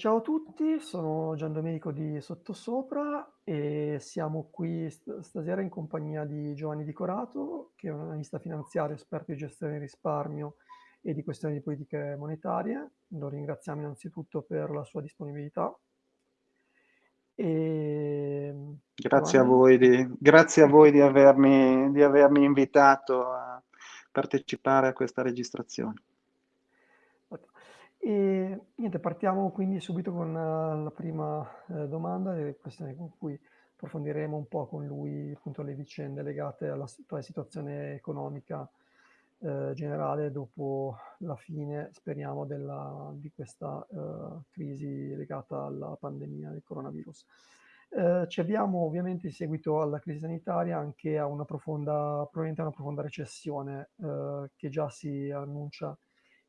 ciao a tutti, sono Giandomenico di Sottosopra e siamo qui st- stasera in compagnia di Giovanni Di Corato, che è un analista finanziario esperto di gestione del risparmio e di questioni di politiche monetarie. Lo ringraziamo innanzitutto per la sua disponibilità. E... Grazie, a voi di, grazie a voi di avermi, di avermi invitato a partecipare a questa registrazione. E niente, partiamo quindi subito con uh, la prima uh, domanda, e questione con cui approfondiremo un po' con lui appunto le vicende legate alla, situazione economica uh, generale dopo la fine, speriamo, della, di questa crisi legata alla pandemia del coronavirus. ci abbiamo ovviamente in seguito alla crisi sanitaria anche a una profonda, probabilmente a una profonda recessione che già si annuncia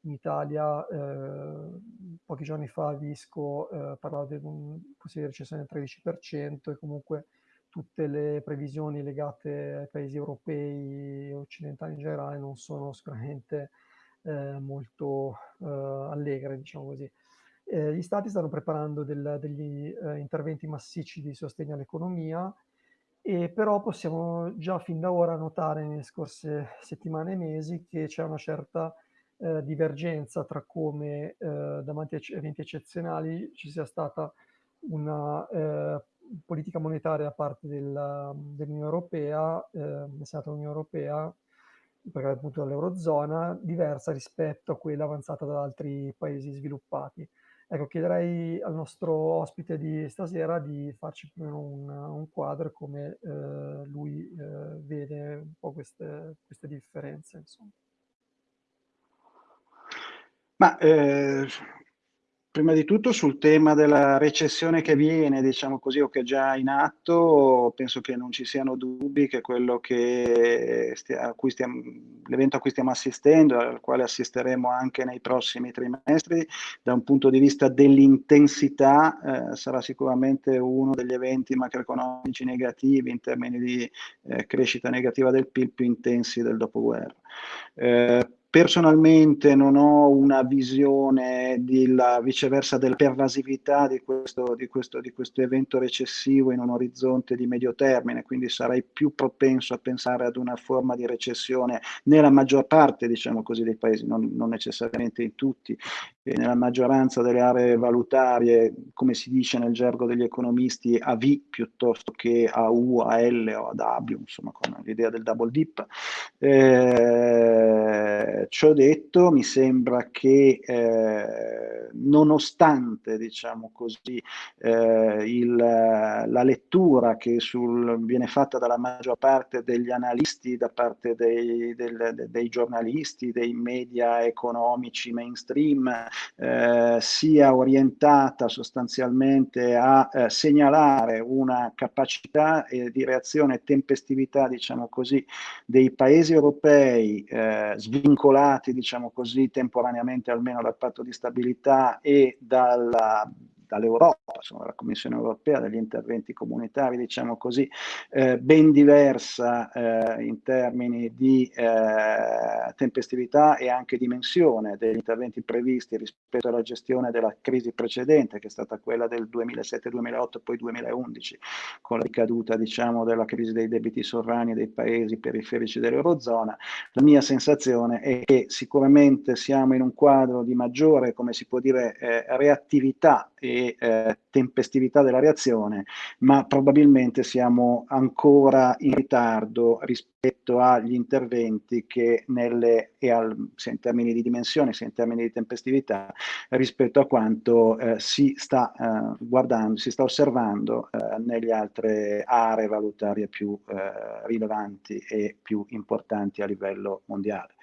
in Italia eh, pochi giorni fa Visco eh, parlava di una possibile recessione del 13% e comunque tutte le previsioni legate ai paesi europei e occidentali in generale non sono sicuramente eh, molto eh, allegre, diciamo così. Eh, gli stati stanno preparando del, degli eh, interventi massicci di sostegno all'economia e però possiamo già fin da ora notare nelle scorse settimane e mesi che c'è una certa eh, divergenza tra come eh, davanti a eventi eccezionali ci sia stata una eh, politica monetaria da parte della, dell'Unione Europea, eh, del Senato dell'Unione Europea, perché appunto dall'Eurozona, diversa rispetto a quella avanzata da altri paesi sviluppati. Ecco, chiederei al nostro ospite di stasera di farci un, un quadro come eh, lui eh, vede un po' queste, queste differenze. Insomma. Ma eh, prima di tutto sul tema della recessione che viene, diciamo così, o che è già in atto, penso che non ci siano dubbi che quello che stia, l'evento a cui stiamo assistendo, al quale assisteremo anche nei prossimi trimestri, da un punto di vista dell'intensità, eh, sarà sicuramente uno degli eventi macroeconomici negativi in termini di eh, crescita negativa del PIL più intensi del dopoguerra. Eh, Personalmente non ho una visione della, viceversa della pervasività di questo, di, questo, di questo, evento recessivo in un orizzonte di medio termine, quindi sarei più propenso a pensare ad una forma di recessione nella maggior parte, diciamo così, dei paesi, non, non necessariamente in tutti, nella maggioranza delle aree valutarie, come si dice nel gergo degli economisti, a V piuttosto che a U, a L o a W, insomma con l'idea del double dip. Eh, ciò detto, mi sembra che eh, nonostante diciamo così, eh, il, la lettura che sul, viene fatta dalla maggior parte degli analisti, da parte dei, del, dei giornalisti, dei media economici mainstream, eh, sia orientata sostanzialmente a eh, segnalare una capacità di reazione e tempestività, diciamo così, dei paesi europei eh, svincolati vincolati, diciamo così, temporaneamente almeno dal patto di stabilità e dalla dall'Europa, insomma, dalla Commissione europea, dagli interventi comunitari, diciamo così, eh, ben diversa eh, in termini di eh, tempestività e anche dimensione degli interventi previsti rispetto alla gestione della crisi precedente, che è stata quella del 2007-2008 e poi 2011, con la ricaduta, diciamo, della crisi dei debiti sovrani dei paesi periferici dell'Eurozona. La mia sensazione è che sicuramente siamo in un quadro di maggiore, come si può dire, eh, reattività e eh, tempestività della reazione, ma probabilmente siamo ancora in ritardo rispetto agli interventi che nelle, e al, sia in termini di dimensione sia in termini di tempestività, rispetto a quanto eh, si sta eh, guardando, si sta osservando eh, nelle altre aree valutarie più eh, rilevanti e più importanti a livello mondiale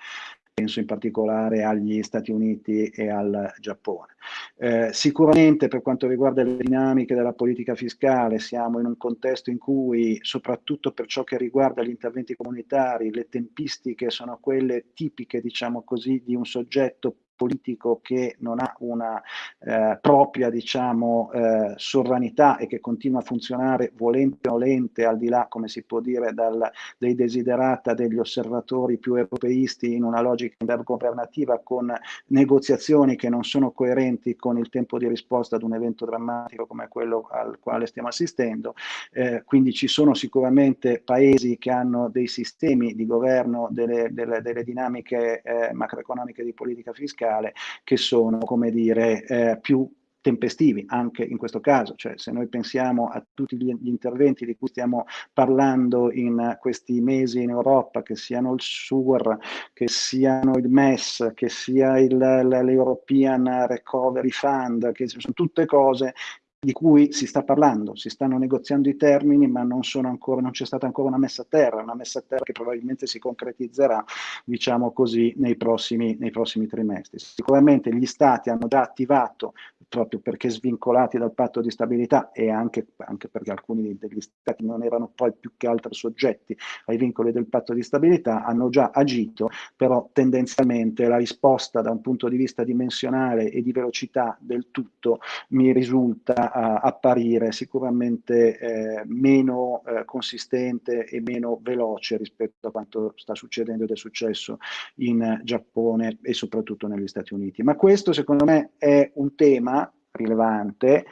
penso in particolare agli Stati Uniti e al Giappone. Eh, sicuramente per quanto riguarda le dinamiche della politica fiscale siamo in un contesto in cui, soprattutto per ciò che riguarda gli interventi comunitari, le tempistiche sono quelle tipiche, diciamo così, di un soggetto politico che non ha una eh, propria diciamo, eh, sovranità e che continua a funzionare volente o nolente al di là, come si può dire, dal, dei desiderata degli osservatori più europeisti in una logica intergovernativa con negoziazioni che non sono coerenti con il tempo di risposta ad un evento drammatico come quello al quale stiamo assistendo. Eh, quindi ci sono sicuramente paesi che hanno dei sistemi di governo delle, delle, delle dinamiche eh, macroeconomiche di politica fiscale che sono, come dire, eh, più tempestivi anche in questo caso, cioè se noi pensiamo a tutti gli, interventi di cui stiamo parlando in questi mesi in Europa, che siano il SUR, che siano il MES, che sia l'European Recovery Fund, che sono tutte cose di cui si sta parlando, si stanno negoziando i termini, ma non, ancora, non c'è stata ancora una messa a terra, una messa a terra che probabilmente si concretizzerà, diciamo così, nei prossimi, nei prossimi trimestri. Sicuramente gli Stati hanno già attivato, proprio perché svincolati dal patto di stabilità e anche, anche perché alcuni degli Stati non erano poi più che altro soggetti ai vincoli del patto di stabilità, hanno già agito, però tendenzialmente la risposta da un punto di vista dimensionale e di velocità del tutto mi risulta a apparire sicuramente eh, meno eh, consistente e meno veloce rispetto a quanto sta succedendo ed è successo in Giappone e soprattutto negli Stati Uniti. Ma questo secondo me è un tema rilevante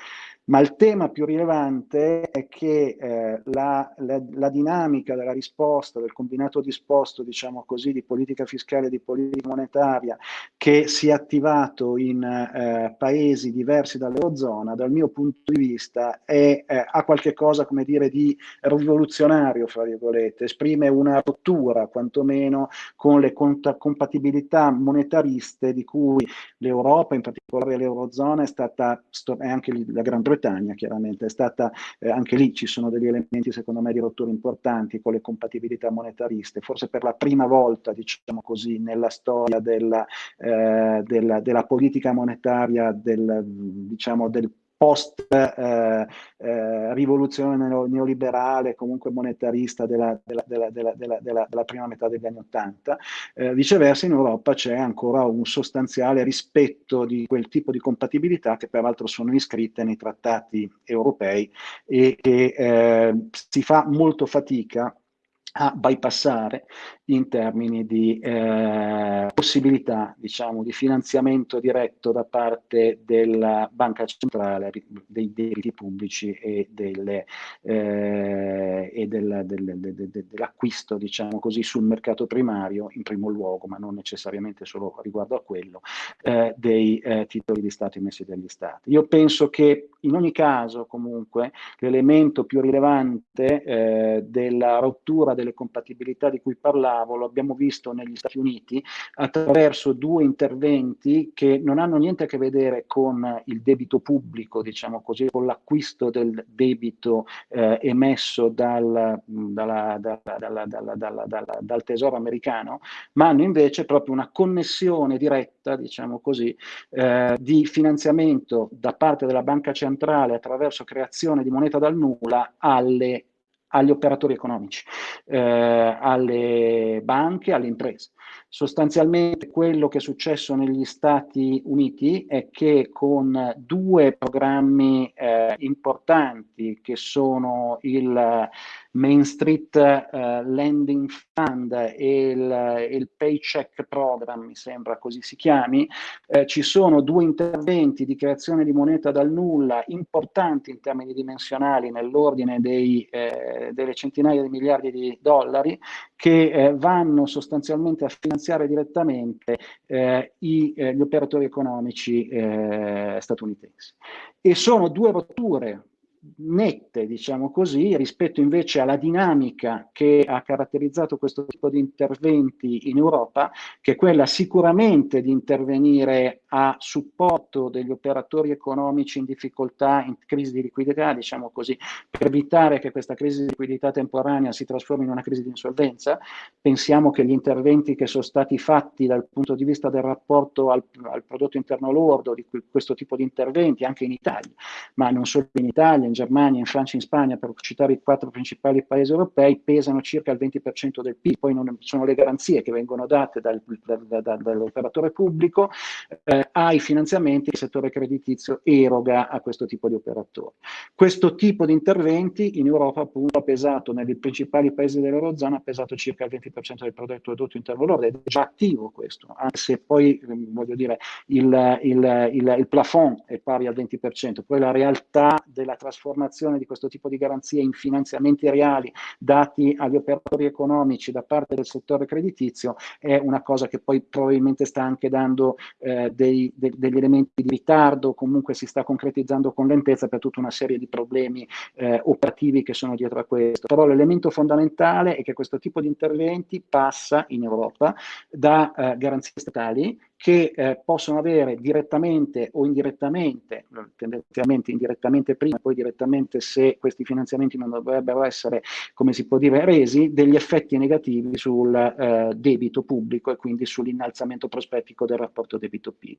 ma il tema più rilevante è che eh, la, la, la, dinamica della risposta, del combinato disposto, diciamo così, di politica fiscale e di politica monetaria che si è attivato in eh, paesi diversi dall'Eurozona, dal mio punto di vista è, eh, ha qualche cosa, come dire, di rivoluzionario, fra virgolette, esprime una rottura, quantomeno, con le compatibilità monetariste di cui l'Europa, in particolare l'Eurozona, è stata, e anche la Gran Bretagna, Bretagna, chiaramente, è stata, eh, anche lì ci sono degli elementi secondo me di rottura importanti con le compatibilità monetariste, forse per la prima volta, diciamo così, nella storia della, eh, della, della politica monetaria del, diciamo, del post eh, eh, rivoluzione neoliberale, comunque monetarista della, della, della, della, prima metà degli anni Ottanta. Eh, viceversa in Europa c'è ancora un sostanziale rispetto di quel tipo di compatibilità che peraltro sono iscritte nei trattati europei e che eh, si fa molto fatica a bypassare in termini di eh, possibilità diciamo, di finanziamento diretto da parte della banca centrale dei debiti pubblici e, delle, eh, e del, del, del, dell'acquisto diciamo così, sul mercato primario in primo luogo, ma non necessariamente solo riguardo a quello, eh, dei eh, titoli di Stato emessi dagli Stati. Io penso che in ogni caso comunque l'elemento più rilevante eh, della rottura delle compatibilità di cui parlavo lo abbiamo visto negli Stati Uniti, attraverso due interventi che non hanno niente a che vedere con il debito pubblico, diciamo così, con l'acquisto del debito eh, emesso dal, dalla, dalla, dalla, dal, tesoro americano, ma hanno invece proprio una connessione diretta, diciamo così, eh, di finanziamento da parte della banca centrale attraverso creazione di moneta dal nulla alle agli operatori economici, eh, alle banche, alle imprese. Sostanzialmente quello che è successo negli Stati Uniti è che con due programmi eh, importanti che sono il Main Street uh, Lending Fund e il, il, Paycheck Program, mi sembra così si chiami, eh, ci sono due interventi di creazione di moneta dal nulla importanti in termini dimensionali nell'ordine eh, delle centinaia di miliardi di dollari che eh, vanno sostanzialmente a finanziare direttamente eh, i, eh, gli operatori economici statunitensi. E sono due rotture nette, diciamo così, rispetto invece alla dinamica che ha caratterizzato questo tipo di interventi in Europa, che è quella sicuramente di intervenire a supporto degli operatori economici in difficoltà, in crisi di liquidità, diciamo così, per evitare che questa crisi di liquidità temporanea si trasformi in una crisi di insolvenza. Pensiamo che gli interventi che sono stati fatti dal punto di vista del rapporto al, al prodotto interno lordo, di questo tipo di interventi, anche in Italia, ma non solo in Italia, in Germania, in Francia, in Spagna, per citare i quattro principali paesi europei, pesano circa il 20% del PIL, poi non sono le garanzie che vengono date dal, dal, dal, dall'operatore pubblico eh, ai finanziamenti che il settore creditizio eroga a questo tipo di operatori. Questo tipo di interventi in Europa appunto ha pesato nei principali paesi dell'Eurozona, ha pesato circa il 20% del prodotto prodotto interno lordo ed è già attivo questo, anche se poi ehm, voglio dire il, il, il, il plafond è pari al 20%, poi la realtà della trasformazione di questo tipo di garanzie in finanziamenti reali dati agli operatori economici da parte del settore creditizio è una cosa che poi probabilmente sta anche dando eh, dei, de, degli elementi di ritardo, comunque si sta concretizzando con lentezza per tutta una serie di problemi eh, operativi che sono dietro a questo. Però l'elemento fondamentale è che questo tipo di interventi passa in Europa da eh, garanzie statali che eh, possono avere direttamente o indirettamente, tendenzialmente indirettamente prima, poi direttamente se questi finanziamenti non dovrebbero essere, come si può dire, resi, degli effetti negativi sul eh, debito pubblico e quindi sull'innalzamento prospettico del rapporto debito-PIL.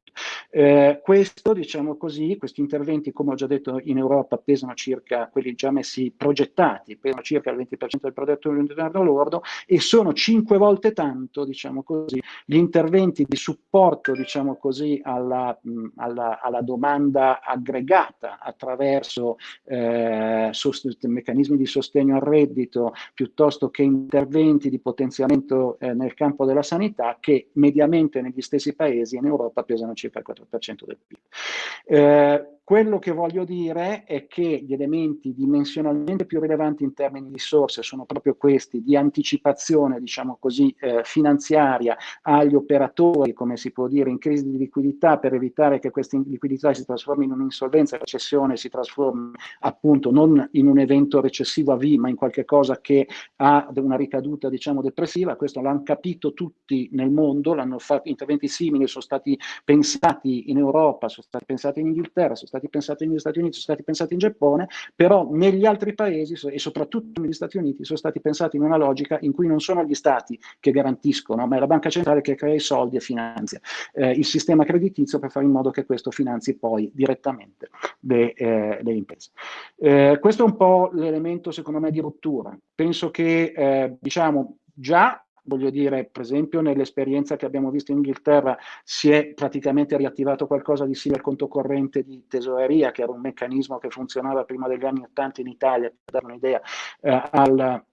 Eh, questo, diciamo così, questi interventi, come ho già detto, in Europa pesano circa, quelli già messi progettati, pesano circa il 20% del prodotto interno lordo e sono cinque volte tanto, diciamo così, gli interventi di supporto supporto diciamo così, alla, mh, alla, alla, domanda aggregata attraverso eh, meccanismi di sostegno al reddito piuttosto che interventi di potenziamento eh, nel campo della sanità che mediamente negli stessi paesi in Europa pesano circa il 4% del PIL. Eh, quello che voglio dire è che gli elementi dimensionalmente più rilevanti in termini di risorse sono proprio questi, di anticipazione, diciamo così, eh, finanziaria agli operatori, come si può dire, in crisi di liquidità per evitare che questa liquidità si trasformi in un'insolvenza, la recessione si trasformi appunto non in un evento recessivo a V, ma in qualche cosa che ha una ricaduta, diciamo, depressiva. Questo l'hanno capito tutti nel mondo, l'hanno fatto, interventi simili sono stati pensati in Europa, sono stati pensati in Inghilterra, sono stati stati pensati negli Stati Uniti, sono stati pensati in Giappone, però negli altri paesi e soprattutto negli Stati Uniti sono stati pensati in una logica in cui non sono gli Stati che garantiscono, ma è la banca centrale che crea i soldi e finanzia eh, il sistema creditizio per fare in modo che questo finanzi poi direttamente le, eh, le imprese. Eh, questo è un po' l'elemento secondo me di rottura. Penso che eh, diciamo già voglio dire, per esempio nell'esperienza che abbiamo visto in Inghilterra si è praticamente riattivato qualcosa di simile al conto corrente di tesoreria, che era un meccanismo che funzionava prima degli anni 80 in Italia, per dare un'idea, eh, al,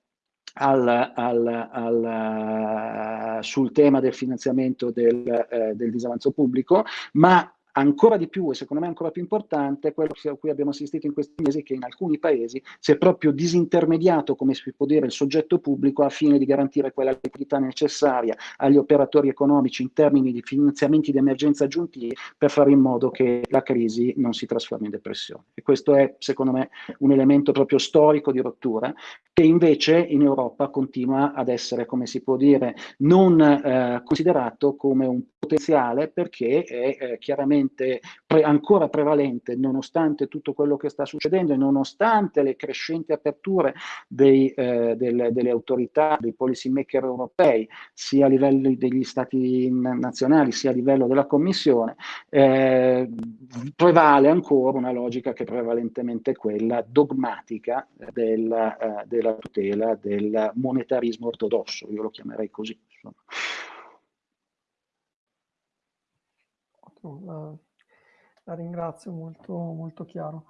al, al, al, sul tema del finanziamento del, eh, del disavanzo pubblico, ma ancora di più e secondo me ancora più importante quello a cui abbiamo assistito in questi mesi che in alcuni paesi si è proprio disintermediato, come si può dire, il soggetto pubblico a fine di garantire quella liquidità necessaria agli operatori economici in termini di finanziamenti di emergenza aggiuntivi per fare in modo che la crisi non si trasformi in depressione. E questo è secondo me un elemento proprio storico di rottura che invece in Europa continua ad essere, come si può dire, non eh, considerato come un potenziale perché è eh, chiaramente pre ancora prevalente nonostante tutto quello che sta succedendo e nonostante le crescenti aperture dei, eh, del, delle autorità, dei policy maker europei, sia a livello degli stati nazionali sia a livello della Commissione, eh, prevale ancora una logica che è prevalentemente quella dogmatica del, eh, del della tutela del monetarismo ortodosso, io lo chiamerei così. La, la, ringrazio, molto, molto chiaro.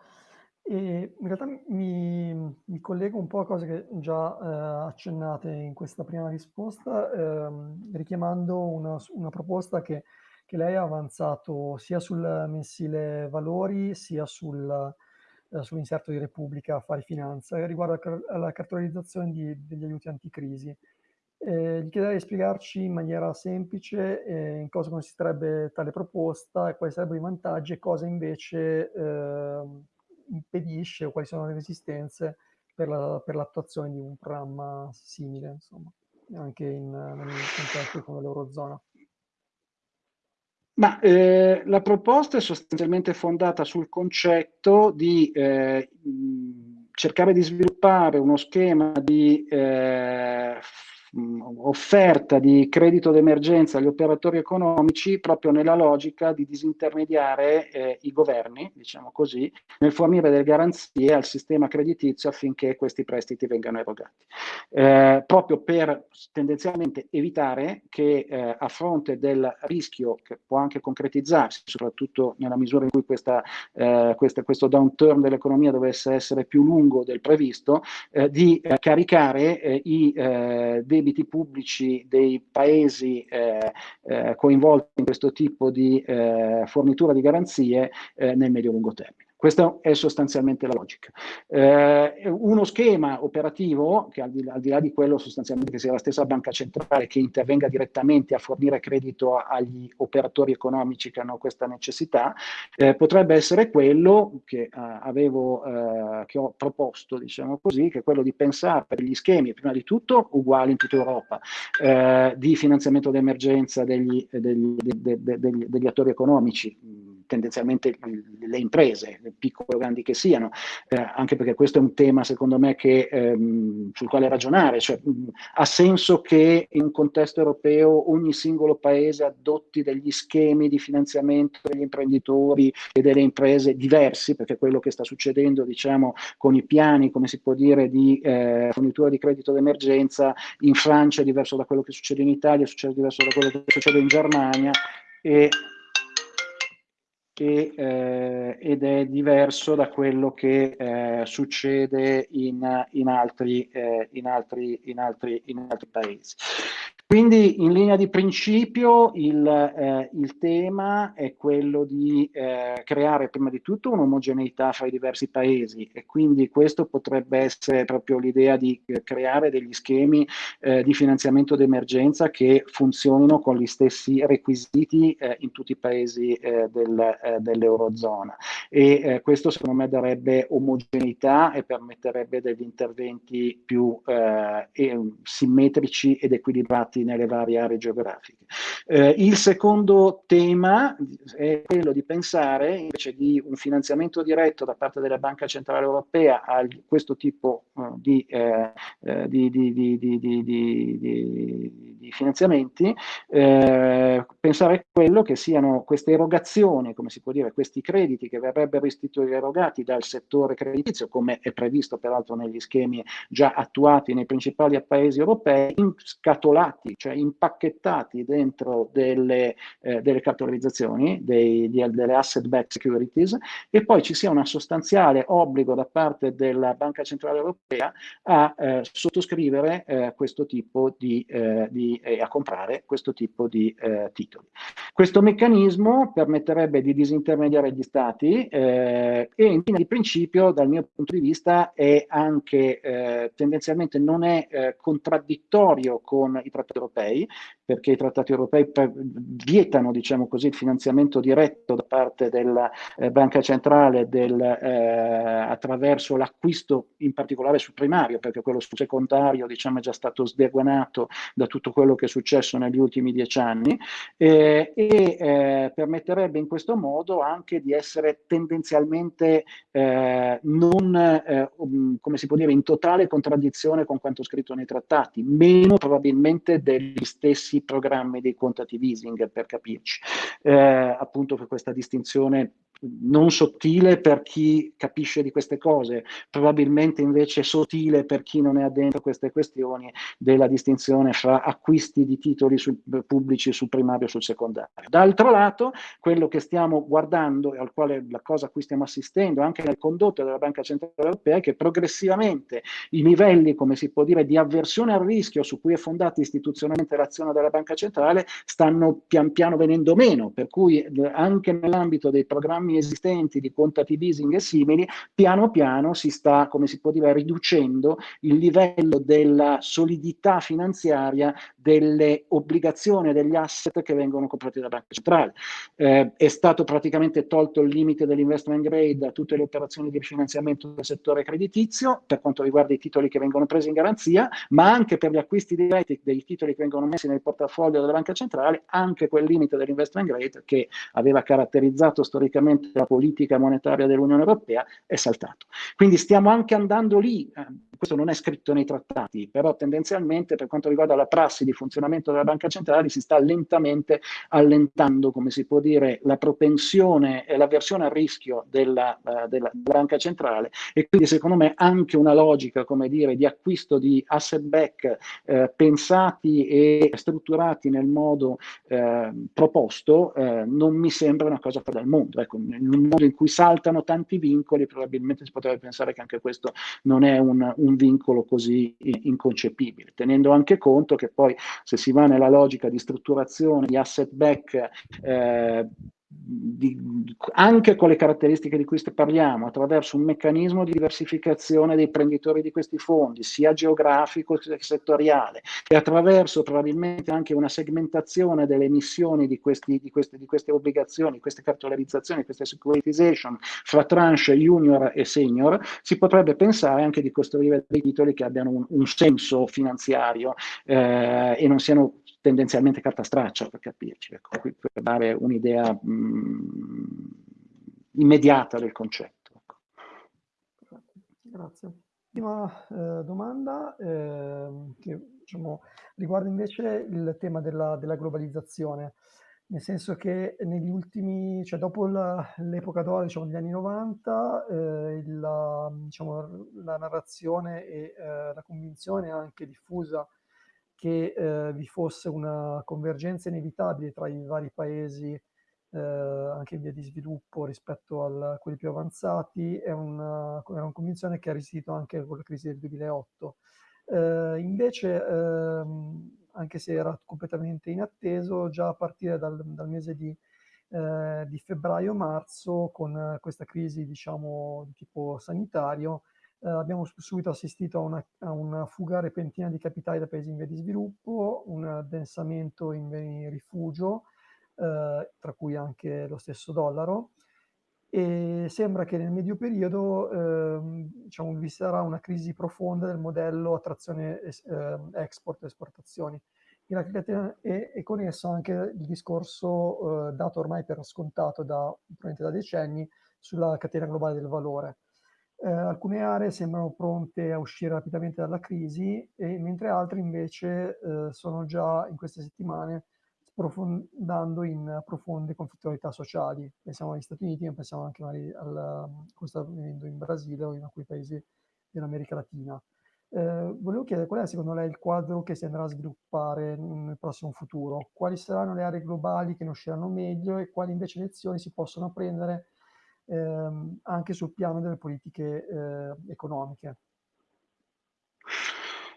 E in realtà mi, mi, collego un po' a cose che già eh, accennate in questa prima risposta, ehm, richiamando una, una proposta che, che, lei ha avanzato sia sul mensile valori sia sul, sull'inserto di Repubblica Affari Finanza riguardo alla cartolarizzazione di, degli aiuti anticrisi. Eh, gli chiederei di spiegarci in maniera semplice eh, in cosa consisterebbe tale proposta quali sarebbero i vantaggi e cosa invece eh, impedisce o quali sono le resistenze per, la, l'attuazione di un programma simile, insomma, anche in, nel contesto come l'Eurozona. Ma eh, la proposta è sostanzialmente fondata sul concetto di eh, cercare di sviluppare uno schema di eh, offerta di credito d'emergenza agli operatori economici proprio nella logica di disintermediare eh, i governi, diciamo così, nel fornire delle garanzie al sistema creditizio affinché questi prestiti vengano erogati. Eh, proprio per tendenzialmente evitare che eh, a fronte del rischio che può anche concretizzarsi, soprattutto nella misura in cui questa, eh, questa, questo downturn dell'economia dovesse essere più lungo del previsto, eh, di eh, caricare i eh, debiti pubblici dei paesi eh, eh, coinvolti in questo tipo di fornitura di garanzie nel medio-lungo termine. Questa è sostanzialmente la logica. Eh, uno schema operativo, che al di, al di, là di quello sostanzialmente che sia la stessa banca centrale che intervenga direttamente a fornire credito agli operatori economici che hanno questa necessità, eh, potrebbe essere quello che, eh, avevo, eh, che ho proposto, diciamo così, che è quello di pensare per gli schemi, prima di tutto uguali in tutta Europa, eh, di finanziamento d'emergenza degli, degli, degli, degli attori economici, tendenzialmente le imprese, piccole o grandi che siano, eh, anche perché questo è un tema secondo me che, ehm, sul quale ragionare, cioè, mh, ha senso che in un contesto europeo ogni singolo paese adotti degli schemi di finanziamento degli imprenditori e delle imprese diversi, perché quello che sta succedendo diciamo, con i piani, come si può dire, di eh, fornitura di credito d'emergenza in Francia è diverso da quello che succede in Italia, succede diverso da quello che succede in Germania e e, eh, ed è diverso da quello che eh, succede in, in, altri, eh, in, altri, in, altri, in altri paesi. Quindi in linea di principio il, eh, il tema è quello di eh, creare prima di tutto un'omogeneità fra i diversi paesi e quindi questo potrebbe essere proprio l'idea di eh, creare degli schemi eh, di finanziamento d'emergenza che funzionino con gli stessi requisiti eh, in tutti i paesi eh, del, dell'Eurozona. E questo secondo me darebbe omogeneità e permetterebbe degli interventi più simmetrici ed equilibrati riparti nelle varie aree geografiche. Eh, il secondo tema è quello di pensare invece di un finanziamento diretto da parte della Banca Centrale Europea a questo tipo uh, di, eh, eh, di, di, di, finanziamenti, eh, pensare a quello che siano queste erogazioni, come si può dire, questi crediti che verrebbero istituiti erogati dal settore creditizio, come è previsto peraltro negli schemi già attuati nei principali paesi europei, inscatolati incastrati, cioè impacchettati dentro delle, eh, delle capitalizzazioni, dei, di, delle asset-backed securities, e poi ci sia un sostanziale obbligo da parte della Banca Centrale Europea a eh, sottoscrivere eh, questo tipo di, eh, di a comprare questo tipo di eh, titoli. Questo meccanismo permetterebbe di disintermediare gli stati eh, e in linea di principio, dal mio punto di vista, è anche tendenzialmente non è contraddittorio con i trattati europei, perché i trattati europei vietano, diciamo così, il finanziamento diretto da parte della eh, Banca Centrale del, eh, attraverso l'acquisto in particolare sul primario, perché quello sul secondario diciamo, è già stato sdeguanato da tutto quello che è successo negli ultimi dieci anni eh, e permetterebbe in questo modo anche di essere tendenzialmente eh, non, eh, um, come si può dire, in totale contraddizione con quanto scritto nei trattati, meno probabilmente degli stessi programmi dei quantitative easing, per capirci. Eh, appunto per questa distinzione non sottile per chi capisce di queste cose, probabilmente invece sottile per chi non è addentro a queste questioni della distinzione fra acquisti di titoli sul, pubblici sul primario e sul secondario. D'altro lato, quello che stiamo guardando e al quale la cosa a cui stiamo assistendo anche nel condotto della Banca Centrale Europea è che progressivamente i livelli, come si può dire, di avversione al rischio su cui è fondata istituzionalmente l'azione della Banca Centrale stanno pian piano venendo meno, per cui eh, anche nell'ambito dei programmi esistenti di quantitative easing e simili, piano piano si sta, come si può dire, riducendo il livello della solidità finanziaria delle obbligazioni degli asset che vengono comprati dalla banca centrale. Eh, è stato praticamente tolto il limite dell'investment grade a tutte le operazioni di rifinanziamento del settore creditizio per quanto riguarda i titoli che vengono presi in garanzia, ma anche per gli acquisti diretti dei titoli che vengono messi nel portafoglio della banca centrale, anche quel limite dell'investment grade che aveva caratterizzato storicamente della politica monetaria dell'Unione Europea è saltato. Quindi stiamo anche andando lì, eh, questo non è scritto nei trattati, però tendenzialmente per quanto riguarda la prassi di funzionamento della banca centrale si sta lentamente allentando, come si può dire, la propensione e l'avversione al rischio della, uh, della, banca centrale e quindi secondo me anche una logica, come dire, di acquisto di asset back eh, pensati e strutturati nel modo eh, proposto eh, non mi sembra una cosa fuori dal mondo. Ecco, in un mondo in cui saltano tanti vincoli probabilmente si potrebbe pensare che anche questo non è un, un vincolo così inconcepibile, tenendo anche conto che poi se si va nella logica di strutturazione di asset back eh, di, anche con le caratteristiche di cui parliamo, attraverso un meccanismo di diversificazione dei prenditori di questi fondi, sia geografico che settoriale, e attraverso probabilmente anche una segmentazione delle emissioni di, questi, di, queste, di queste obbligazioni, queste cartolarizzazioni, queste securitization fra tranche junior e senior, si potrebbe pensare anche di costruire dei titoli che abbiano un, un senso finanziario eh, e non siano tendenzialmente carta straccia per capirci, ecco, per dare un'idea mm, immediata del concetto. Ecco. Grazie. Ultima eh, domanda eh, che diciamo, riguarda invece il tema della, della, globalizzazione, nel senso che negli ultimi, cioè dopo l'epoca d'oro, diciamo, degli anni 90, eh, la, diciamo, la narrazione e eh, la convinzione anche diffusa che eh, vi fosse una convergenza inevitabile tra i vari paesi eh, anche in via di sviluppo rispetto a quelli più avanzati è una, è una, convinzione che ha resistito anche con la crisi del 2008. Eh, invece, ehm, anche se era completamente inatteso, già a partire dal, dal mese di, eh, di febbraio-marzo, con questa crisi diciamo, di tipo sanitario, eh, abbiamo subito assistito a una, a una, fuga repentina di capitali da paesi in via di sviluppo, un addensamento in beni rifugio, eh, tra cui anche lo stesso dollaro, e sembra che nel medio periodo eh, diciamo, vi sarà una crisi profonda del modello attrazione eh, export e esportazioni e, e, e, con esso anche il discorso eh, dato ormai per scontato da, da decenni sulla catena globale del valore. Eh, alcune aree sembrano pronte a uscire rapidamente dalla crisi, e, mentre altre invece eh, sono già in queste settimane sprofondando in profonde conflittualità sociali. Pensiamo agli Stati Uniti, ma pensiamo anche al, come sta avvenendo in Brasile o in alcuni paesi dell'America Latina. Eh, volevo chiedere qual è secondo lei il quadro che si andrà a sviluppare nel prossimo futuro? Quali saranno le aree globali che ne usciranno meglio e quali invece lezioni si possono prendere ehm, anche sul piano delle politiche eh, economiche.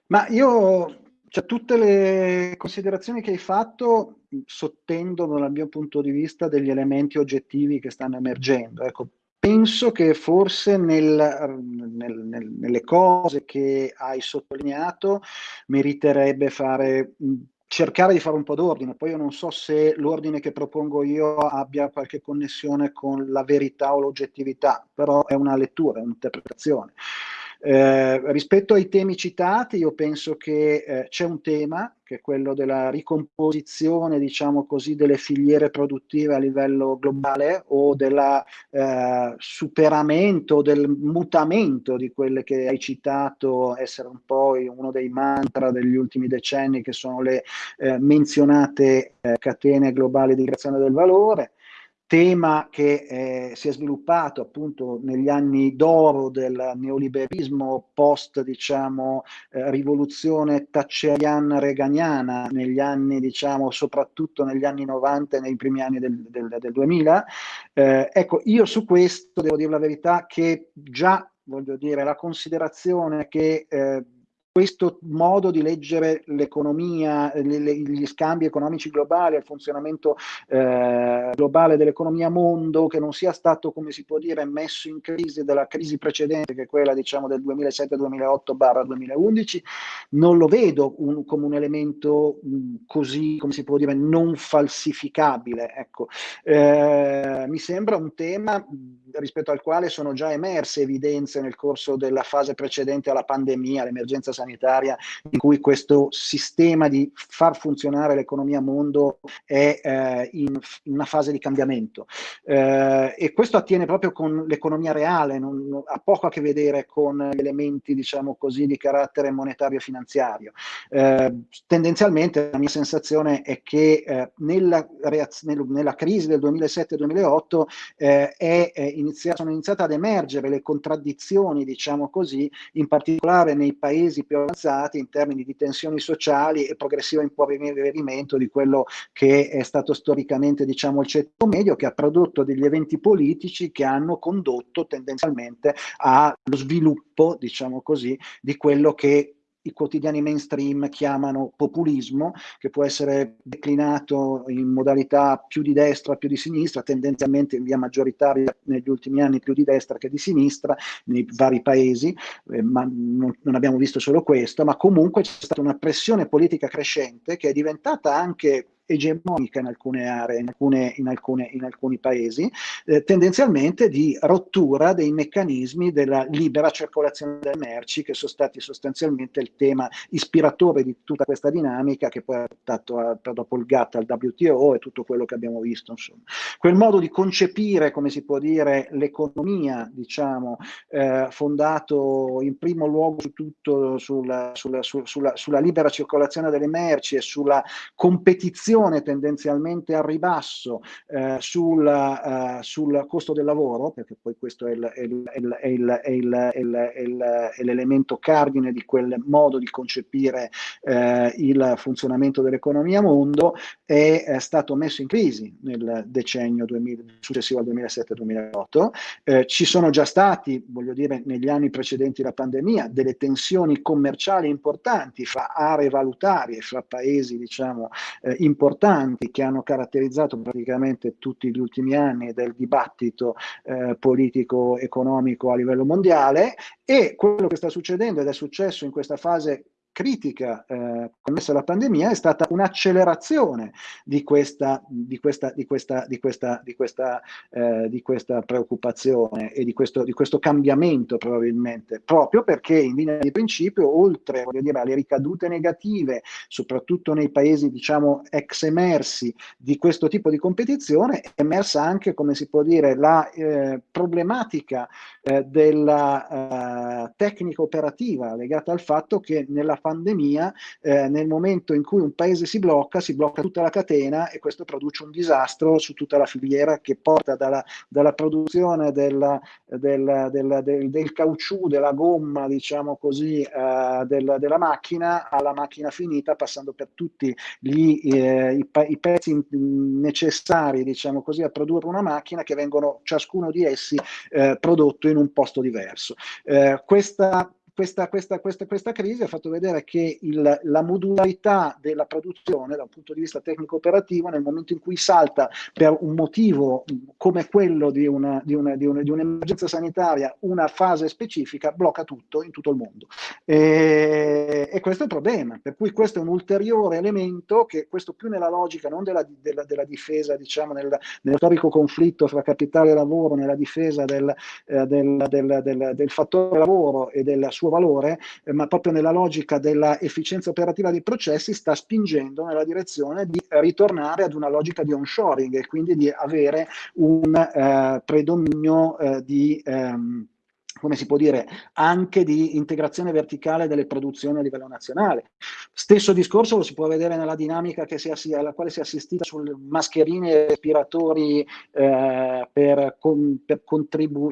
Ma io, cioè, tutte le considerazioni che hai fatto sottendono dal mio punto di vista degli elementi oggettivi che stanno emergendo. Ecco, penso che forse nel, nel, nel, nelle cose che hai sottolineato meriterebbe fare cercare di fare un po' d'ordine. Poi io non so se l'ordine che propongo io abbia qualche connessione con la verità o l'oggettività, però è una lettura, è un'interpretazione. Eh, rispetto ai temi citati, io penso che eh, c'è un tema, che è quello della ricomposizione, diciamo così, delle filiere produttive a livello globale o del eh, superamento, del mutamento di quelle che hai citato essere un po' uno dei mantra degli ultimi decenni, che sono le eh, menzionate eh, catene globali di creazione del valore tema che eh, si è sviluppato appunto negli anni d'oro del neoliberismo post diciamo eh, rivoluzione thatcheriana-reganiana negli anni diciamo soprattutto negli anni 90 e nei primi anni del, del, del 2000 eh, ecco io su questo devo dire la verità che già voglio dire la considerazione che eh, questo modo di leggere l'economia, gli scambi economici globali, il funzionamento eh, globale dell'economia mondo, che non sia stato, come si può dire, messo in crisi dalla crisi precedente, che è quella diciamo del 2007-2008-2011, non lo vedo un, come un elemento mh, così, come si può dire, non falsificabile. Ecco. Eh, mi sembra un tema rispetto al quale sono già emerse evidenze nel corso della fase precedente alla pandemia, all'emergenza sanitaria, sanitaria in cui questo sistema di far funzionare l'economia mondo è eh, in, in, una fase di cambiamento. Eh, e questo attiene proprio con l'economia reale, non, ha poco a che vedere con elementi, diciamo così, di carattere monetario e finanziario. Eh, tendenzialmente la mia sensazione è che eh, nella, nel, nella, crisi del 2007-2008 eh, inizia sono iniziate ad emergere le contraddizioni, diciamo così, in particolare nei paesi più avanzati in termini di tensioni sociali e progressivo impoverimento di quello che è stato storicamente, diciamo, il ceto medio, che ha prodotto degli eventi politici che hanno condotto tendenzialmente allo sviluppo, diciamo così, di quello che i quotidiani mainstream chiamano populismo, che può essere declinato in modalità più di destra, più di sinistra, tendenzialmente in via maggioritaria negli ultimi anni più di destra che di sinistra nei vari paesi, eh, ma non, non, abbiamo visto solo questo, ma comunque c'è stata una pressione politica crescente che è diventata anche egemonica in alcune aree, in, alcune, in, alcune, in alcuni paesi, eh, tendenzialmente di rottura dei meccanismi della libera circolazione delle merci, che sono stati sostanzialmente il tema ispiratore di tutta questa dinamica che poi ha portato a, dopo il GATT al WTO e tutto quello che abbiamo visto. Insomma. Quel modo di concepire, come si può dire, l'economia, diciamo, eh, fondato in primo luogo su tutto sulla, sulla, sulla, sulla libera circolazione delle merci e sulla competizione pressione tendenzialmente al ribasso eh, sul, uh, sul, costo del lavoro, perché poi questo è, l'elemento cardine di quel modo di concepire eh, il funzionamento dell'economia mondo, è, è, stato messo in crisi nel decennio 2000, successivo al 2007-2008. Eh, ci sono già stati, voglio dire, negli anni precedenti la pandemia, delle tensioni commerciali importanti fra aree valutarie, fra paesi, diciamo, eh, importanti importanti che hanno caratterizzato praticamente tutti gli ultimi anni del dibattito eh, politico-economico a livello mondiale. E quello che sta succedendo ed è successo in questa fase critica eh, connessa alla pandemia è stata un'accelerazione di questa, di questa, di questa, di questa, di questa, eh, di questa preoccupazione e di questo, di questo cambiamento probabilmente, proprio perché in linea di principio, oltre dire, alle ricadute negative, soprattutto nei paesi diciamo ex emersi di questo tipo di competizione, è emersa anche, come si può dire, la eh, problematica eh, della eh, tecnica operativa legata al fatto che nella pandemia, eh, nel momento in cui un paese si blocca, si blocca tutta la catena e questo produce un disastro su tutta la filiera che porta dalla, dalla produzione del, del, del, del, del caucciù, della gomma, diciamo così, eh, della macchina alla macchina finita, passando per tutti gli, eh, i, i, pezzi necessari, diciamo così, a produrre una macchina che vengono ciascuno di essi eh, prodotto in un posto diverso. Eh, questa questa, questa, questa, questa, crisi ha fatto vedere che il, la modularità della produzione da un punto di vista tecnico-operativo nel momento in cui salta per un motivo come quello di, una, di, una, di, una, di un'emergenza sanitaria una fase specifica blocca tutto in tutto il mondo. E, e, questo è il problema. Per cui questo è un ulteriore elemento che questo più nella logica non della, della, della difesa diciamo nel, nello storico conflitto fra capitale e lavoro nella difesa del, eh, del, del, del fattore lavoro e della sua suo valore, eh, ma proprio nella logica dell'efficienza operativa dei processi sta spingendo nella direzione di ritornare ad una logica di onshoring e quindi di avere un eh, predominio eh, di... Ehm, come si può dire, anche di integrazione verticale delle produzioni a livello nazionale. Stesso discorso lo si può vedere nella dinamica si, alla quale si è assistita sulle mascherine e respiratori eh, per, con, per,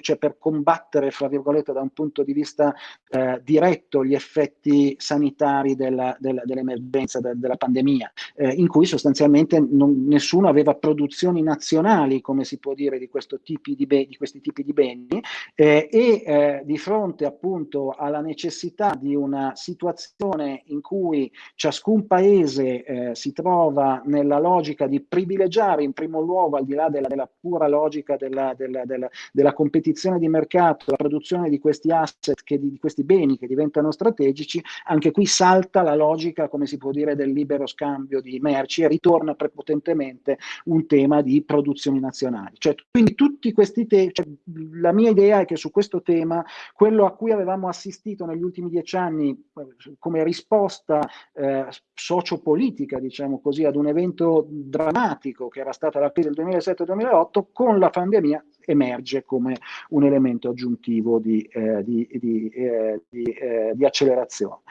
cioè per, combattere, fra virgolette, da un punto di vista eh, diretto gli effetti sanitari dell'emergenza, de, della pandemia, eh, in cui sostanzialmente non, nessuno aveva produzioni nazionali, come si può dire, di, tipi di, di questi tipi di beni eh, e eh, di fronte appunto alla necessità di una situazione in cui ciascun paese eh, si trova nella logica di privilegiare in primo luogo, al di là della, della pura logica della, della, della, competizione di mercato, la produzione di questi asset, che, di, di questi beni che diventano strategici, anche qui salta la logica, come si può dire, del libero scambio di merci e ritorna prepotentemente un tema di produzioni nazionali. Cioè, quindi tutti questi temi, cioè, la mia idea è che su questo tema sistema, quello a cui avevamo assistito negli ultimi dieci anni eh, come risposta eh, sociopolitica, diciamo così, ad un evento drammatico che era stata la crisi del 2007-2008, con la pandemia emerge come un elemento aggiuntivo di, eh, di, di, eh, eh, di accelerazione.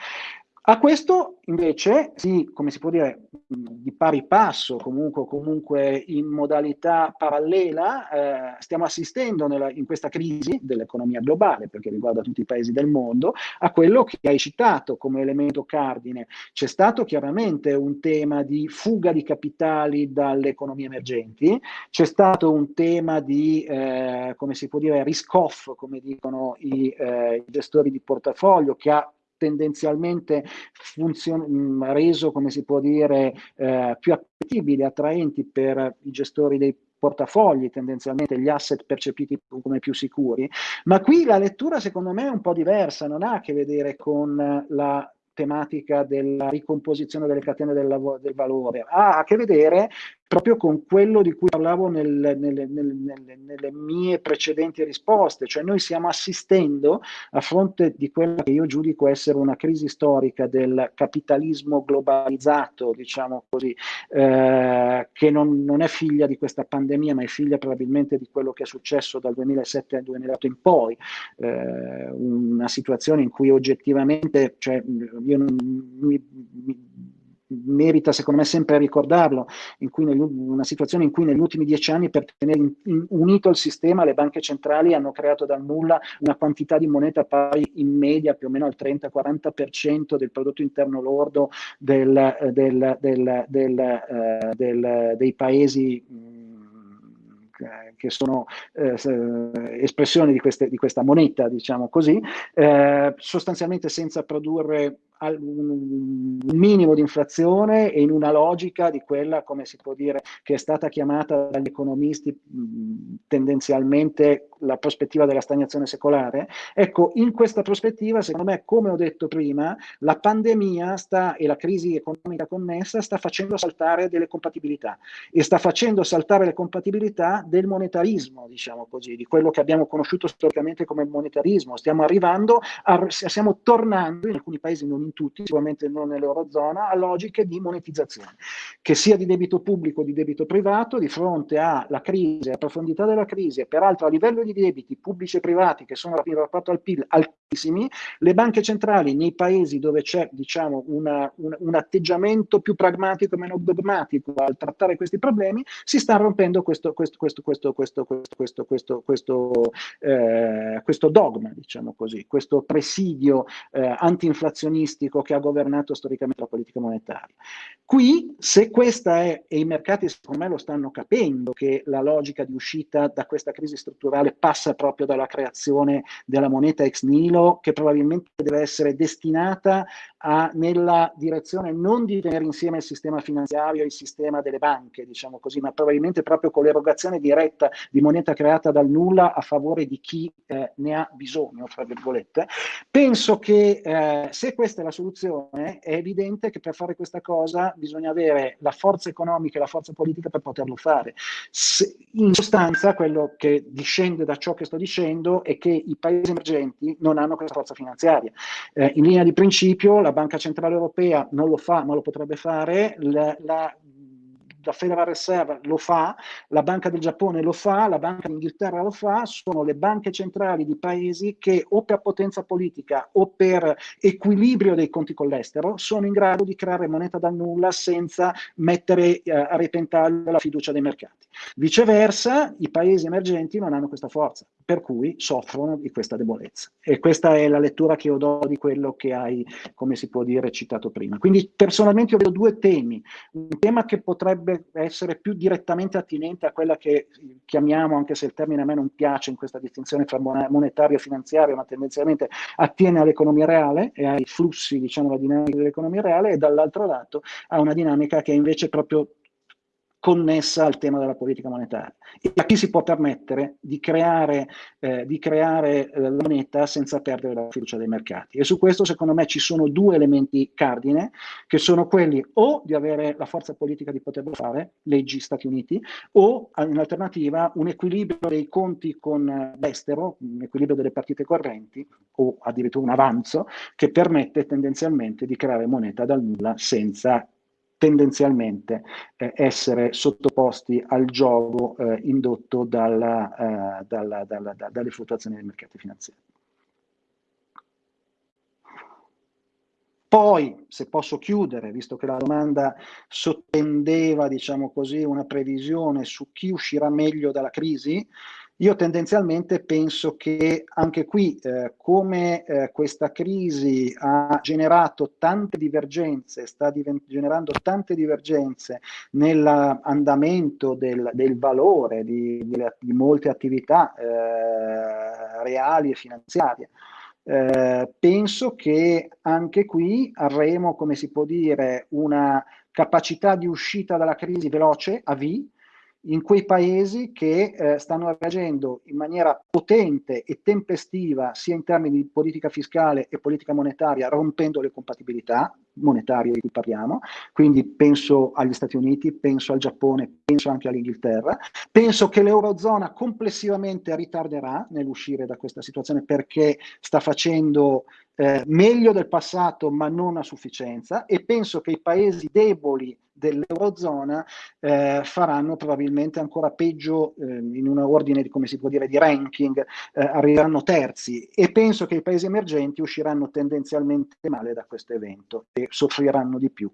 A questo invece, sì, come si può dire, di pari passo, comunque, comunque in modalità parallela, eh, stiamo assistendo nella, in questa crisi dell'economia globale, perché riguarda tutti i paesi del mondo, a quello che hai citato come elemento cardine. C'è stato chiaramente un tema di fuga di capitali dalle economie emergenti, c'è stato un tema di, eh, come si può dire, risk-off, come dicono i, eh, i gestori di portafoglio, che ha tendenzialmente funzion- reso, come si può dire, eh, più appetibili, attraenti per i gestori dei portafogli, tendenzialmente gli asset percepiti come più sicuri, ma qui la lettura secondo me è un po' diversa, non ha a che vedere con la tematica della ricomposizione delle catene del, del valore, ha a che vedere proprio con quello di cui parlavo nel, nelle, nelle, nelle, mie precedenti risposte, cioè noi stiamo assistendo a fronte di quella che io giudico essere una crisi storica del capitalismo globalizzato, diciamo così, eh, che non, non, è figlia di questa pandemia, ma è figlia probabilmente di quello che è successo dal 2007 al 2008 in poi, eh, una situazione in cui oggettivamente, cioè, io non, mi, mi merita secondo me sempre ricordarlo, in negli, una situazione in cui negli ultimi dieci anni per tenere in, in, unito il sistema le banche centrali hanno creato dal nulla una quantità di moneta pari in media più o meno al 30-40% del prodotto interno lordo del, del, del, eh, dei paesi che sono eh, espressioni di, queste, di, questa moneta, diciamo così, eh, sostanzialmente senza produrre un minimo di inflazione e in una logica di quella, come si può dire, che è stata chiamata dagli economisti tendenzialmente la prospettiva della stagnazione secolare. Ecco, in questa prospettiva, secondo me, come ho detto prima, la pandemia sta, e la crisi economica connessa sta facendo saltare delle compatibilità e sta facendo saltare le compatibilità del monetarismo, diciamo così, di quello che abbiamo conosciuto storicamente come monetarismo. Stiamo arrivando, a, stiamo tornando in alcuni paesi non in tutti, sicuramente non nell'Eurozona, a logiche di monetizzazione, che sia di debito pubblico o di debito privato, di fronte alla crisi, alla profondità della crisi e peraltro a livello di debiti pubblici e privati che sono in rapporto al PIL altissimi, le banche centrali nei paesi dove c'è diciamo, una, un, un, atteggiamento più pragmatico meno dogmatico al trattare questi problemi, si sta rompendo questo, questo, questo, questo, questo, questo, questo, questo, eh, questo dogma, diciamo così, questo presidio eh, anti-inflazionista statistico che ha governato storicamente la politica monetaria. Qui, se questa è, e i mercati secondo me lo stanno capendo, che la logica di uscita da questa crisi strutturale passa proprio dalla creazione della moneta ex nilo, che probabilmente deve essere destinata a, nella direzione non di tenere insieme il sistema finanziario e il sistema delle banche, diciamo così, ma probabilmente proprio con l'erogazione diretta di moneta creata dal nulla a favore di chi eh, ne ha bisogno, fra virgolette. Penso che eh, se questa è la soluzione, è evidente che per fare questa cosa bisogna avere la forza economica e la forza politica per poterlo fare. Se, in sostanza, quello che discende da ciò che sto dicendo è che i paesi emergenti non hanno questa forza finanziaria. Eh, in linea di principio, la Banca Centrale Europea non lo fa, ma lo potrebbe fare, la, la la Federal Reserve lo fa, la Banca del Giappone lo fa, la Banca d'Inghilterra lo fa, sono le banche centrali di paesi che o per potenza politica o per equilibrio dei conti con l'estero sono in grado di creare moneta dal nulla senza mettere eh, a repentaglio la fiducia dei mercati. Viceversa, i paesi emergenti non hanno questa forza, per cui soffrono di questa debolezza. E questa è la lettura che io do di quello che hai, come si può dire, citato prima. Quindi personalmente io vedo due temi. Un tema che potrebbe essere più direttamente attinente a quella che chiamiamo, anche se il termine a me non piace in questa distinzione fra monetario e finanziario, ma tendenzialmente attiene all'economia reale e ai flussi, diciamo, la dinamica dell'economia reale, e dall'altro lato a una dinamica che è invece proprio connessa al tema della politica monetaria. E a chi si può permettere di creare, eh, di creare eh, la moneta senza perdere la fiducia dei mercati. E su questo secondo me ci sono due elementi cardine, che sono quelli o di avere la forza politica di poterlo fare, leggi Stati Uniti, o in alternativa un equilibrio dei conti con l'estero, un equilibrio delle partite correnti, o addirittura un avanzo, che permette tendenzialmente di creare moneta dal nulla senza tendenzialmente eh, essere sottoposti al gioco eh, indotto dalla, eh, dalla, dalla, da, dalle fluttuazioni dei mercati finanziari. Poi, se posso chiudere, visto che la domanda sottendeva, diciamo così, una previsione su chi uscirà meglio dalla crisi, io tendenzialmente penso che anche qui, eh, come eh, questa crisi ha generato tante divergenze, sta generando tante divergenze nell'andamento del, del, valore di, di, di molte attività eh, reali e finanziarie, eh, penso che anche qui avremo, come si può dire, una capacità di uscita dalla crisi veloce, a V, in quei paesi che eh, stanno reagendo in maniera potente e tempestiva sia in termini di politica fiscale e politica monetaria, rompendo le compatibilità monetarie di cui parliamo, quindi penso agli Stati Uniti, penso al Giappone, penso anche all'Inghilterra, penso che l'Eurozona complessivamente ritarderà nell'uscire da questa situazione perché sta facendo eh, meglio del passato ma non a sufficienza e penso che i paesi deboli dell'Eurozona eh, faranno probabilmente ancora peggio eh, in un ordine di, come si può dire, di ranking, eh, arriveranno terzi e penso che i paesi emergenti usciranno tendenzialmente male da questo evento e soffriranno di più.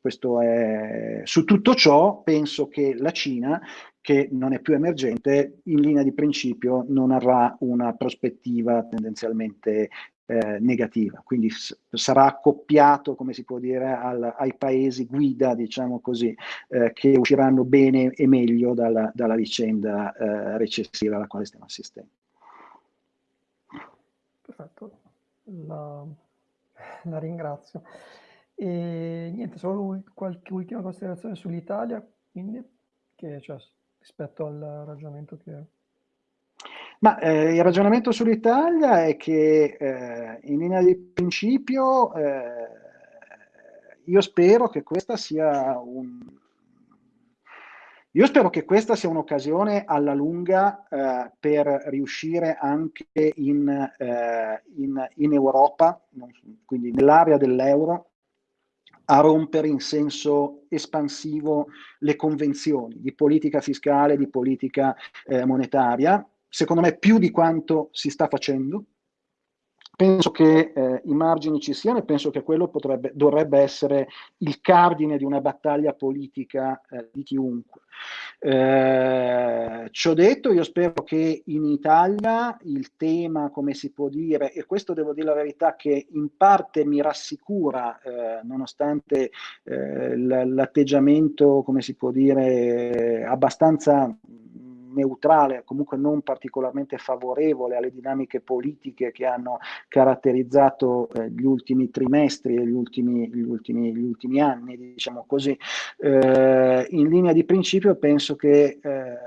Questo è... Su tutto ciò penso che la Cina, che non è più emergente, in linea di principio non avrà una prospettiva tendenzialmente eh, negativa, quindi sarà accoppiato, come si può dire, al, ai paesi guida, diciamo così, eh, che usciranno bene e meglio dalla, dalla vicenda eh, recessiva alla quale stiamo assistendo. Perfetto, la, la ringrazio. E niente, solo qualche ultima considerazione sull'Italia, quindi, che, cioè, rispetto al ragionamento che ma eh, il ragionamento sull'Italia è che eh, in linea di principio eh, io spero che questa sia un... Io spero che questa sia un'occasione alla lunga eh, per riuscire anche in, eh, in, in Europa, quindi nell'area dell'euro, a rompere in senso espansivo le convenzioni di politica fiscale, di politica eh, monetaria, secondo me più di quanto si sta facendo. Penso che eh, i margini ci siano e penso che quello potrebbe, dovrebbe essere il cardine di una battaglia politica eh, di chiunque. Eh, ciò detto, io spero che in Italia il tema, come si può dire, e questo devo dire la verità che in parte mi rassicura, eh, nonostante eh, l'atteggiamento, come si può dire, abbastanza neutrale, comunque non particolarmente favorevole alle dinamiche politiche che hanno caratterizzato eh, gli ultimi trimestri e gli ultimi, gli ultimi, gli ultimi anni, diciamo così. Eh, in linea di principio penso che eh,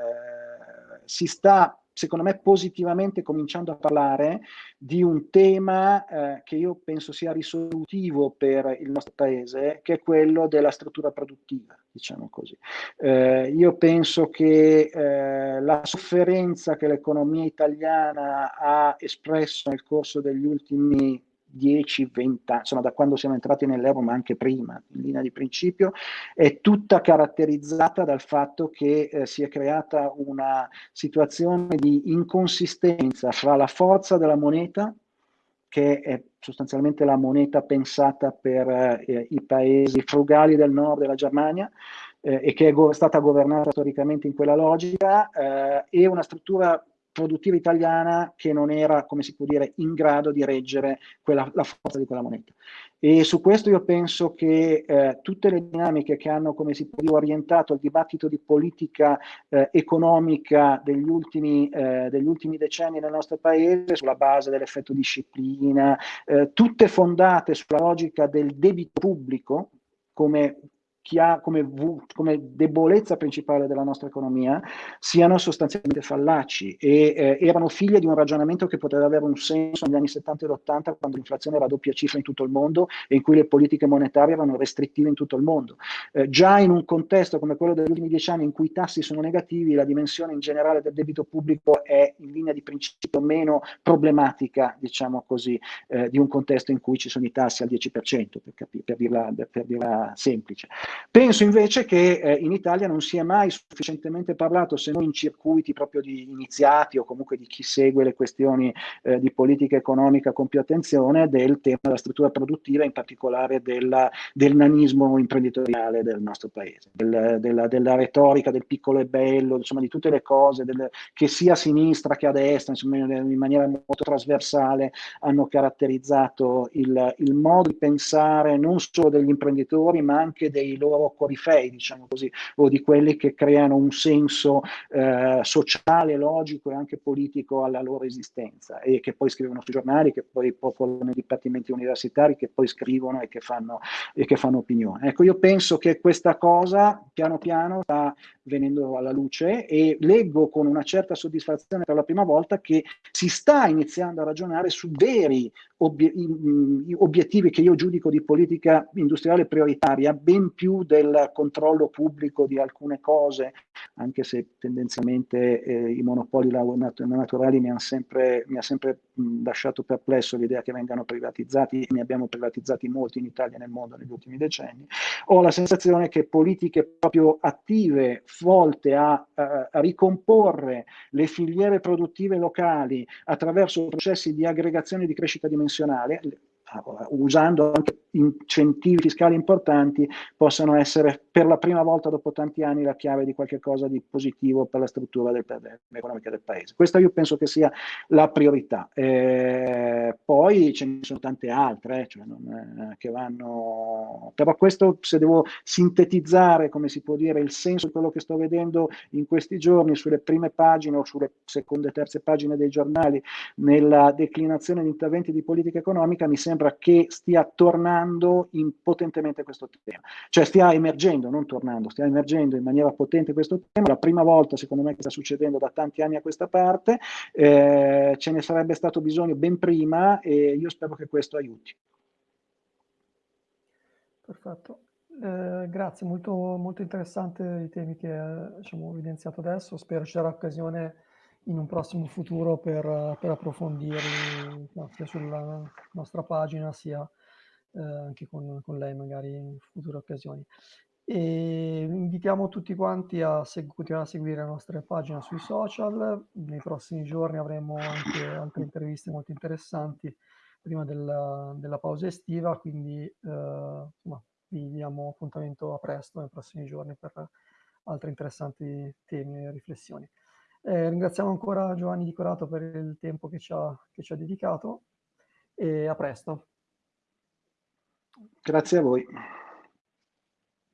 si sta secondo me positivamente cominciando a parlare di un tema eh, che io penso sia risolutivo per il nostro paese, che è quello della struttura produttiva, diciamo così. Eh, io penso che eh, la sofferenza che l'economia italiana ha espresso nel corso degli ultimi 10, 20 anni, insomma da quando siamo entrati nell'euro, ma anche prima, in linea di principio, è tutta caratterizzata dal fatto che eh, si è creata una situazione di inconsistenza fra la forza della moneta, che è sostanzialmente la moneta pensata per eh, i paesi frugali del nord della Germania, eh, e che è go stata governata storicamente in quella logica, eh, e una struttura produttiva italiana che non era, come si può dire, in grado di reggere quella, la forza di quella moneta. E su questo io penso che eh, tutte le dinamiche che hanno, come si può dire, orientato il dibattito di politica eh, economica degli ultimi, eh, degli ultimi, decenni nel nostro paese, sulla base dell'effetto disciplina, eh, tutte fondate sulla logica del debito pubblico, come ha come, come, debolezza principale della nostra economia siano sostanzialmente fallaci e eh, erano figlie di un ragionamento che poteva avere un senso negli anni 70 e 80 quando l'inflazione era a doppia cifra in tutto il mondo e in cui le politiche monetarie erano restrittive in tutto il mondo. Eh, già in un contesto come quello degli ultimi dieci anni in cui i tassi sono negativi, la dimensione in generale del debito pubblico è in linea di principio meno problematica, diciamo così, eh, di un contesto in cui ci sono i tassi al 10%, per, per, dirla, per dirla semplice. Penso invece che eh, in Italia non si è mai sufficientemente parlato, se non in circuiti proprio di iniziati o comunque di chi segue le questioni eh, di politica economica con più attenzione, del tema della struttura produttiva, in particolare della, del nanismo imprenditoriale del nostro paese, del, della, della, retorica del piccolo e bello, insomma di tutte le cose, del, che sia a sinistra che a destra, insomma in maniera molto trasversale, hanno caratterizzato il, il modo di pensare non solo degli imprenditori, ma anche dei loro corifei, diciamo così, o di quelli che creano un senso eh, sociale, logico e anche politico alla loro esistenza e che poi scrivono sui giornali, che poi popolano i dipartimenti universitari, che poi scrivono e che fanno, e che fanno opinione. Ecco, io penso che questa cosa piano piano sta venendo alla luce e leggo con una certa soddisfazione per la prima volta che si sta iniziando a ragionare su veri obiettivi che io giudico di politica industriale prioritaria, ben più del controllo pubblico di alcune cose, anche se tendenzialmente eh, i monopoli naturali mi sempre, mi ha sempre mh, lasciato perplesso l'idea che vengano privatizzati, ne abbiamo privatizzati molti in Italia e nel mondo negli ultimi decenni. Ho la sensazione che politiche proprio attive, volte a, a, a ricomporre le filiere produttive locali attraverso processi di aggregazione di crescita dimensionale, usando anche incentivi fiscali importanti, possano essere per la prima volta dopo tanti anni la chiave di qualche cosa di positivo per la struttura economica del paese. Questa io penso che sia la priorità. Eh, poi ce ne sono tante altre, eh, cioè non, eh, che vanno... Però questo, se devo sintetizzare, come si può dire, il senso di quello che sto vedendo in questi giorni sulle prime pagine o sulle seconde e terze pagine dei giornali, nella declinazione di interventi di politica economica, mi sembra che stia tornando potentemente questo tema, cioè stia emergendo, non tornando, stia emergendo in maniera potente questo tema, la prima volta secondo me che sta succedendo da tanti anni a questa parte, eh, ce ne sarebbe stato bisogno ben prima e io spero che questo aiuti. Perfetto. Eh, grazie, molto, molto interessante i temi che eh, diciamo, evidenziato adesso. Spero ci sarà occasione in un prossimo futuro per, per approfondirli sia sulla nostra pagina sia eh, anche con, con, lei magari in future occasioni. E invitiamo tutti quanti a continuare a seguire la nostra pagina sui social, nei prossimi giorni avremo anche altre interviste molto interessanti prima della, della pausa estiva, quindi eh, insomma, vi diamo appuntamento a presto nei prossimi giorni per altri interessanti temi e riflessioni. Eh, ringraziamo ancora Giovanni Di Corato per il tempo che ci ha, che ci ha dedicato e a presto. Grazie a voi.